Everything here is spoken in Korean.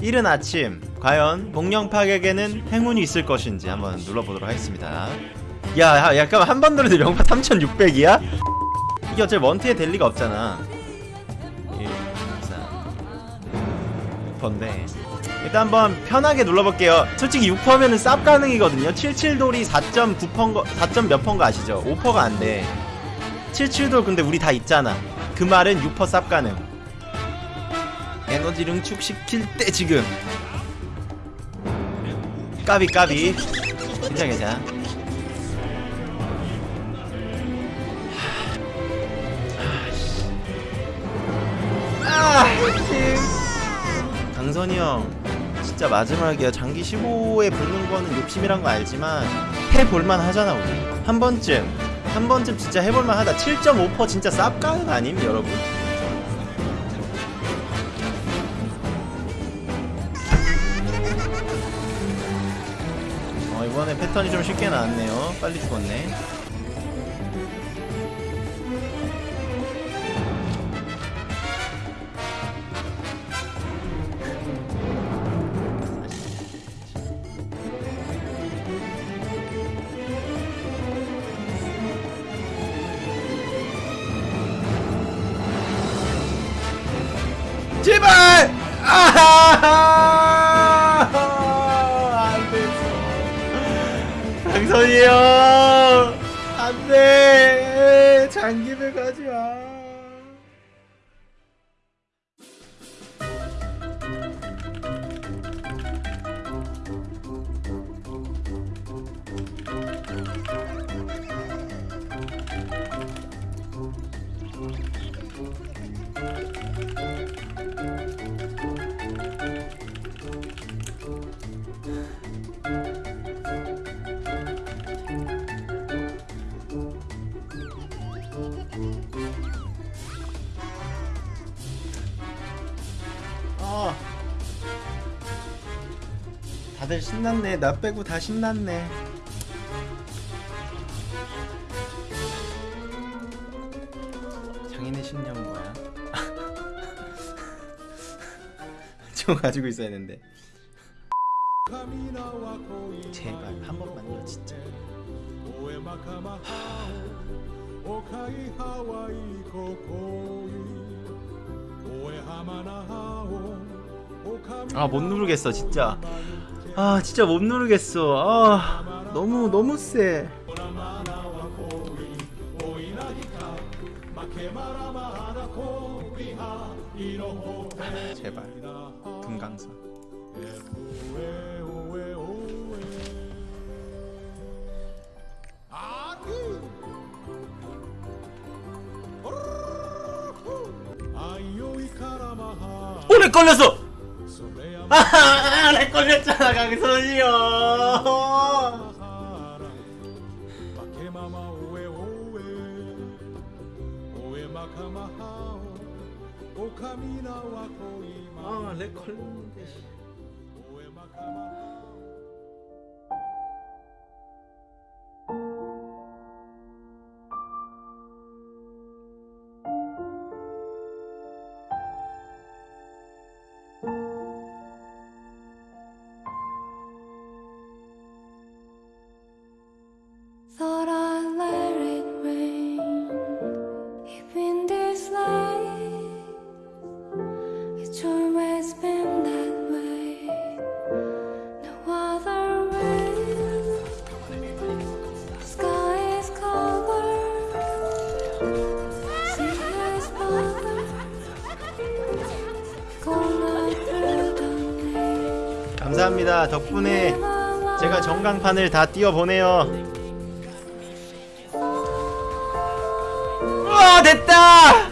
이른 아침 과연 파격에는 행운이 있을 것인지 한번 눌러보도록 하겠습니다. 야, 야 약간 한번 누르는데 명파 3600이야? 이게 어차피 원트에 될 리가 없잖아. 1, 4 6%인데. 일단 한번 편하게 눌러볼게요. 솔직히 6%면은 쌉 가능이거든요. 77돌이 4.9%거 4몇 퍼인 거 아시죠? 5%가 안돼. 77돌 근데 우리 다 있잖아. 그 말은 6%쌉 가능 에너지를 응축시킬 때 지금. 까비 까비. 괜찮아 괜찮아. 아, 강선이 형 진짜 마지막이야. 장기 15에 붙는 거는 욕심이란 거 알지만 해볼만 하잖아 우리. 한 번쯤. 한 번쯤 진짜 해볼만 하다. 7.5% 진짜 쌉가는 아님 여러분 패턴이 좀 쉽게 나왔네요. 빨리 죽었네. 제발! 아 됐어. 강선이 형! 안 돼! 장기배 가지 마. 어. 다들 신났네. 나 빼고 다 신났네. 장인의 신념 뭐야? 저 가지고 있어야 했는데. 제발 한 번만 요 진짜. 아 못 누르겠어 진짜. 아 진짜 못 누르겠어. 아 너무 너무 세. 제발 금강산. 오래 걸렸어. 아, 렉 걸렸잖아 강선이요. 아, 렉 걸렸는데. 감사합니다. 덕분에 제가 전광판을 다 띄워보네요. 와 됐다!